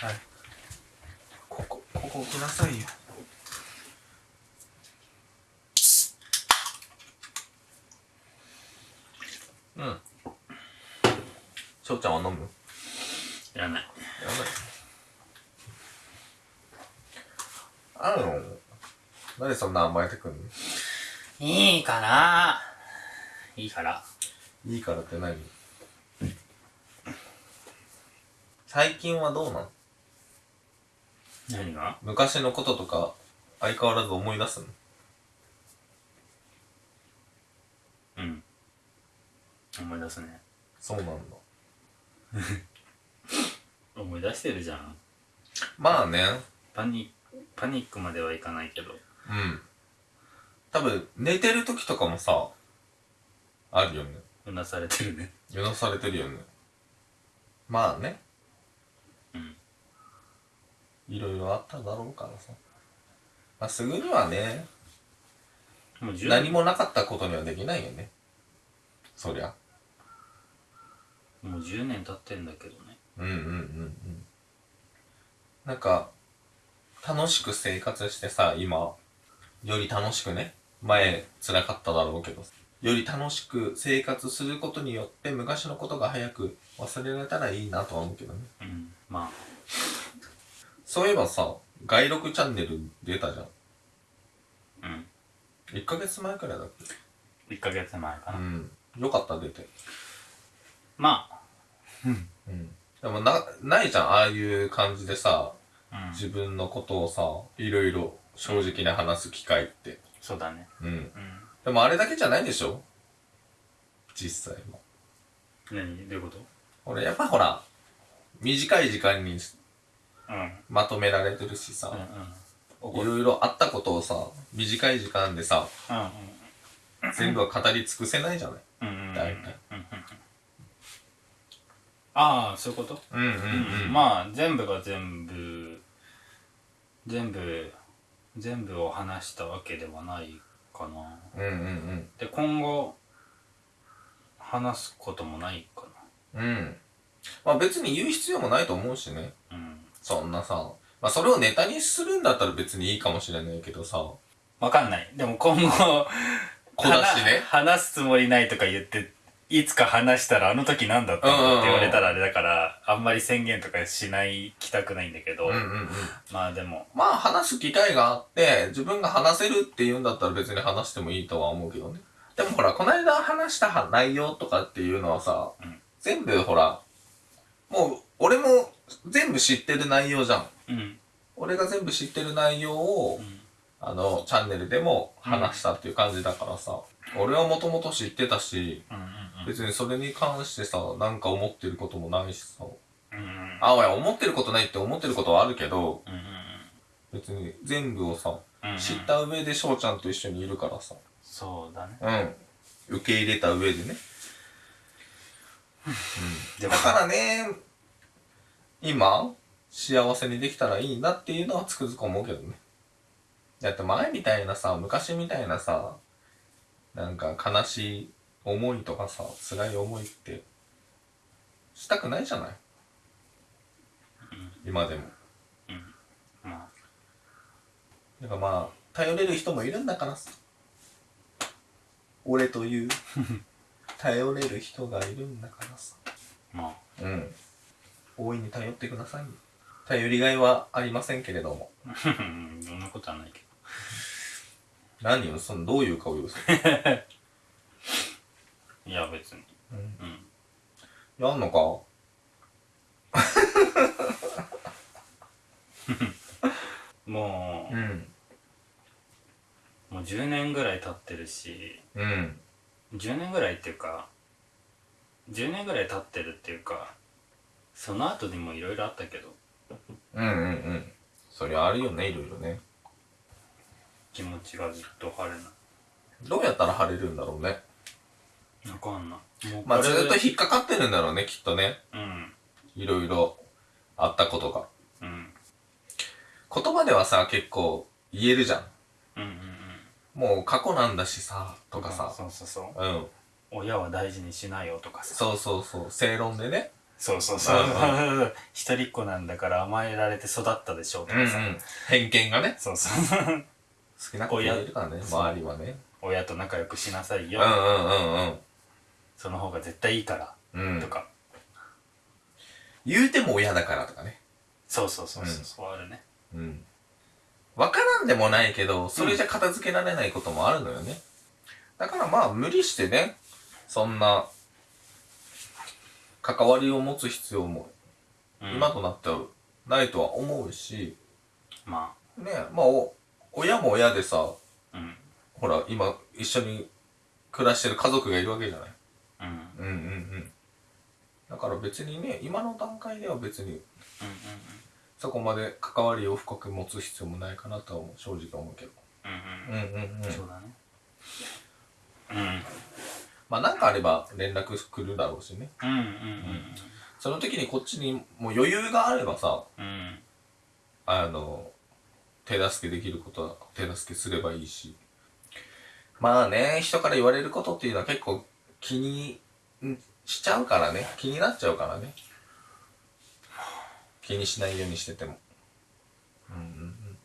はい。ここここ置きなさいよ。うん。翔ちゃんは飲む？いらない。やばい。あるのなんでそんな甘えてくんの？いいかな。いいから。いいからって何？最近はどうなん何が？昔のこととか相変わらず思い出すの？うん。思い出すね。そうなんだ。思い出してるじゃん。まあね。パニパニックまではいかないけど。うん。多分寝てる時とかもさあるよね。うなされてるね。揺らされてるよね。まあね。うんいろいろあっただろうからさ。まあすぐにはねもう10何もなかったことにはできないよね。そりゃ。もう10年経ってんだけどね。うんうんうんうん。なんか楽しく生活してさ今より楽しくね前辛かっただろうけどより楽しく生活することによって昔のことが早く忘れられたらいいなとは思うけどね。うんまそういえばさ外録チャンネル出たじゃん。あうん。1ヶ月前くらいだっ1ヶ月前かな、ん。よかった出て。まあ。うん。でもなないじゃんああいう感じでさうん。自分のことをさいろいろ正直に話す機会って。そうだね。うん。うん。でもあれだけじゃないでしょ？実際は。何？どういうこと？俺やっぱほら短い時間にまとめられてるしさ、うんいろいろあったことをさ短い時間でさうん全部は語り尽くせないじゃない？大体。ああそういうこと？うんうんうん。まあ全部が全部全部全部を話したわけではないかな。うんうんうん。で今後話すこともないかうん。まあ別に言う必要もないと思うしね。なうんそんなさ。まあそれをネタにするんだったら別にいいかもしれないけどさ。わかんない。でも今後小出しね。話話すつもりないとか言っていつか話したらあの時何だったのって言われたらあれだからあんまり宣言とかしないきたくないんだけど、うんうんうん。まあでも。まあ話す機会があって自分が話せるって言うんだったら別に話してもいいとは思うけどね。でもほらこの間話した内容とかっていうのはさ、うん。全部ほらもう俺も全部知ってる内容じゃん。うん。俺が全部知ってる内容を、うん。あのチャンネルでも話したっていう感じだからさ、俺はもともと知ってたしうんうん別にそれに関してさなんか思ってることもないしさ。うんうんうん。あおや思ってることないって思ってることはあるけどうんうん別に全部をさうんうん。知った上で翔ちゃんと一緒にいるからさ。そうだね。うん。受け入れた上でね。でもだからね今幸せにできたらいいなっていうのはつくづく思うけどね。だって前みたいなさ昔みたいなさなんか悲しい思いとかさ辛い思いってしたくないじゃない？今でも。まだからまあ頼れる人もいるんだからさ。俺という。頼れる人がいるんだからさ。あまあ。うん大いに頼ってください頼りがいはありませんけれども。う んそんなことはないけど。何よそのどういう顔よそ いや別に。うん。うん。やんのか？もうん。うもう10年ぐらい経ってるし。うん。10年ぐらいっていうか10年ぐらい経ってるっていうかその後にもいろいろあったけど。うんうんうん。そりゃあるよねいろいろね。気持ちがずっと晴れない。どうやったら晴れるんだろうね。わかんない。もうまあずっと引っかかってるんだろうねきっとね。うん。いろいろあったことが。うん。言葉ではさ結構言えるじゃん。うんうんうん。もう過去なんだしさとかさ。そうそうそうう。ん。親は大事にしなよとかさ。そうそうそう。正論でねそうそうそう。う ん一人っ子なんだから甘えられて育ったでしょうとうんうん。かさ、偏見がね。そうそう。好きな子がいるからね周りはね。親と仲良くしなさいよ、うんうんうんその方が絶対いいから、うん。うんとか。言うても親だからとかね。そうそうそうそう、うん。そうあるね。うん。わからんでもないけどそれじゃ片付けられないこともあるのよね。だからまあ無理してねそんな関わりを持つ必要もうん。今となってはないとは思うし、まねまあお親も親でさあうん。ほら今一緒に暮らしてる家族がいるわけじゃない？うん。うんうんうん。うんだから別にね今の段階では別にうんそこまで関わりを深く持つ必要もないかなとは正直思うけど。うんうん。うんうんうん。そうだね。うんまあなんかあれば連絡来るだろうしね。うんうんその時にこっちにもう余裕があればさうん。うんあの手助けできることは手助けすればいいし。まあね人から言われることっていうのは結構気にんしちゃうからね。気になっちゃうからね。気にしないようにしてても。うんうんうん。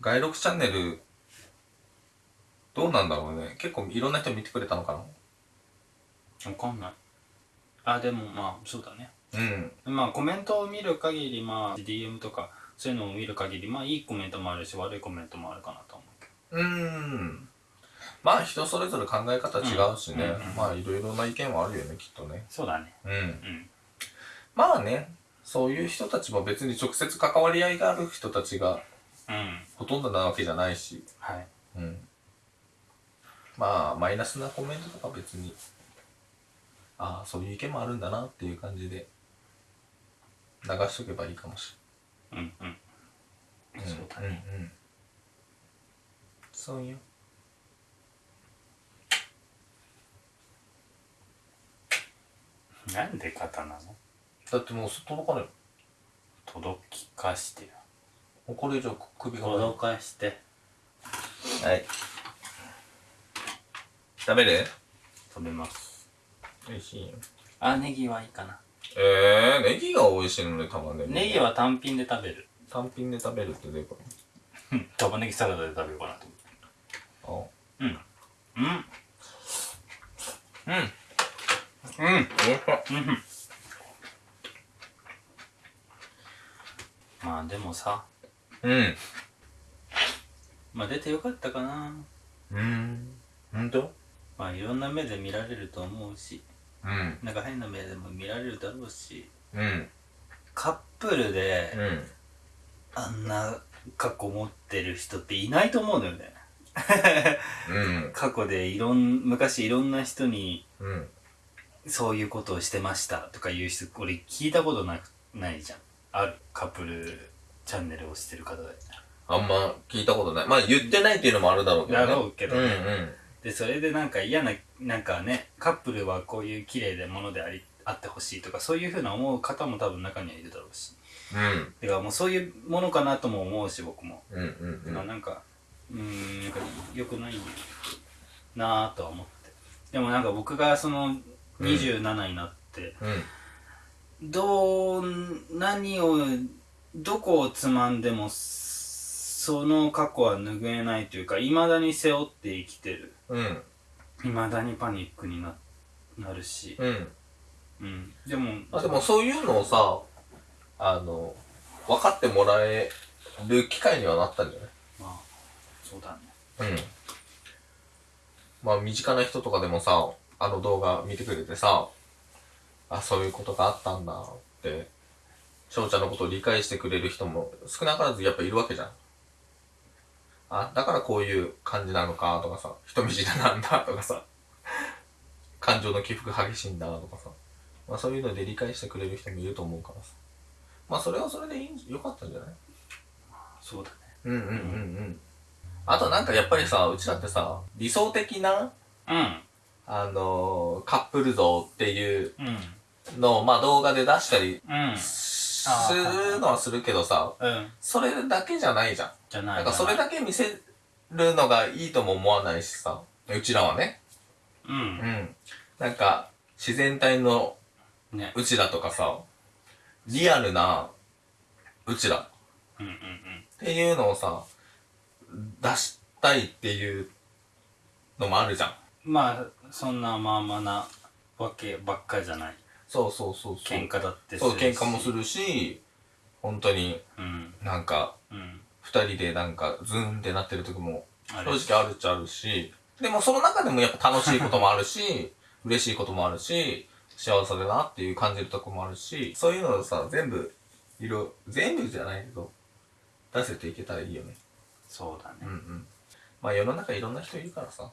外録チャンネルどうなんだろうね。結構いろんな人見てくれたのかわかんない。あでもまあそうだね。なうん。まあコメントを見る限りまあ DM とかそういうのを見る限りまあいいコメントもあるし悪いコメントもあるかなと思うけうーん。まあ人それぞれ考え方違うしね、うんうんうんまあいろいろな意見はあるよねきっとね。どそうだね。うん。うん。まあねそういう人たちも別に直接関わり合いがある人たちがうん。ほとんどなわけじゃないし。はい。うんまあマイナスなコメントとか別にああそういう意見もあるんだなっていう感じで流しとけばいいかもしうんうん。れないそうだね、うん。うん、そうよ。なんで肩なの？だってもう届かない届きかしてよ。もうこれ以上首が届かして。はい食べる？食べます。美味しいよ。あネギはいいかな。えー、ネギが美味しいのね玉ねぎ。ネギは単品で食べる。単品で食べるってどういうこうん 玉ねぎサラダで食べようかなと。思ってとうん。うん。あうん。うんおいしう。ん。まあでもさ。うん。まあ出てよかったかな。うん。ほんとまあいろんな目で見られると思うしうん。なんか変な目でも見られるだろうしうん。カップルでうん。あんな過去持ってる人っていないと思うのよね。うん。過去でいろん昔いろんな人にうん。そういうことをしてましたとかいう人俺聞いたことなくないじゃん。あるカップルチャンネルをしてる方で。あんま聞いたことない。まあ言ってないっていうのもあるだろうけどね。だろうけどね。うんでそれでなんか嫌ななんかねカップルはこういう綺麗なものでありあってほしいとかそういうふうな思う方も多分中にはいるだろうし。うん。てかもうそういうものかなとも思うし僕も、うんうんうん。まあなんかうーんなんか良くないなぁとは思って。でもなんか僕がその27になって、うん。どう何をどこをつまんでもその過去は拭えないというかいまだに背負って生きてる。うん。いまだにパニックにななるし、うん。うん、でもあでもそういうのをさあの分かってもらえる機会にはなったんじゃない？まあそうだね。うん。まあ、身近な人とかでもさ、あの動画見てくれてさ、あ、そういうことがあったんだって、翔ちゃんのことを理解してくれる人も少なからずやっぱいるわけじゃん。あ、だからこういう感じなのかとかさ、人見知りなんだとかさ、感情の起伏が激しいんだとかさ、まあそういうので理解してくれる人もいると思うからさ。まあそれはそれでいいんよかったんじゃない？そうだね。うんうんうんうん。あとなんかやっぱりさ、うちだってさ、理想的な、うん。あのーカップル像っていううん。のを、まあ動画で出したりうん。するのはするけどさ、うん。それだけじゃないじゃん。じゃないな。んかそれだけ見せるのがいいとも思わないしさ、うちらはね。ううん。ん。なんか、自然体のね。うちらとかさリアルなうちら。うんうんうん。っていうのをさ出したいっていうのもあるじゃん。まあそんなまあまあなわけばっかじゃない。そうそうそうそう。喧嘩だってそう喧嘩もるするし本当にうん。なんかうん二人でなんかズーンってなってる時も正直あるっちゃあるし。でもその中でもやっぱ楽しいこともあるし 嬉しいこともあるし幸せだなっていう感じるとこもあるしそういうのをさ全部色全部じゃないけど出せていけたらいいよね。そうだね。うんうん。まあ世の中いろんな人いるからさ。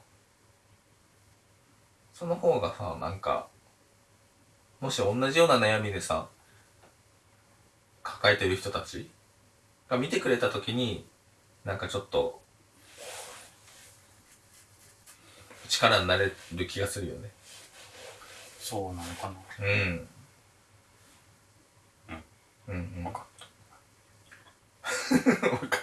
その方がさなんかもし同じような悩みでさ抱えてる人たちが見てくれた時になんかちょっと力になれる気がするよね。そうなのかな。うん。うん。うん分かっ分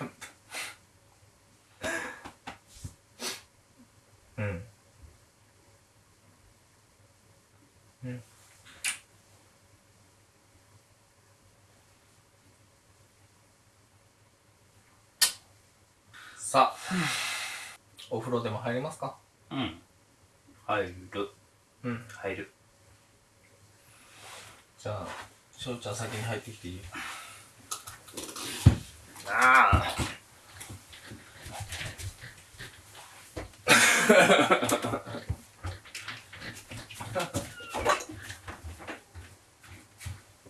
お風呂でも入りますか？うん。入る。うん。入る。じゃあ翔ちゃん先に入ってきていい？ああ Ha ha ha.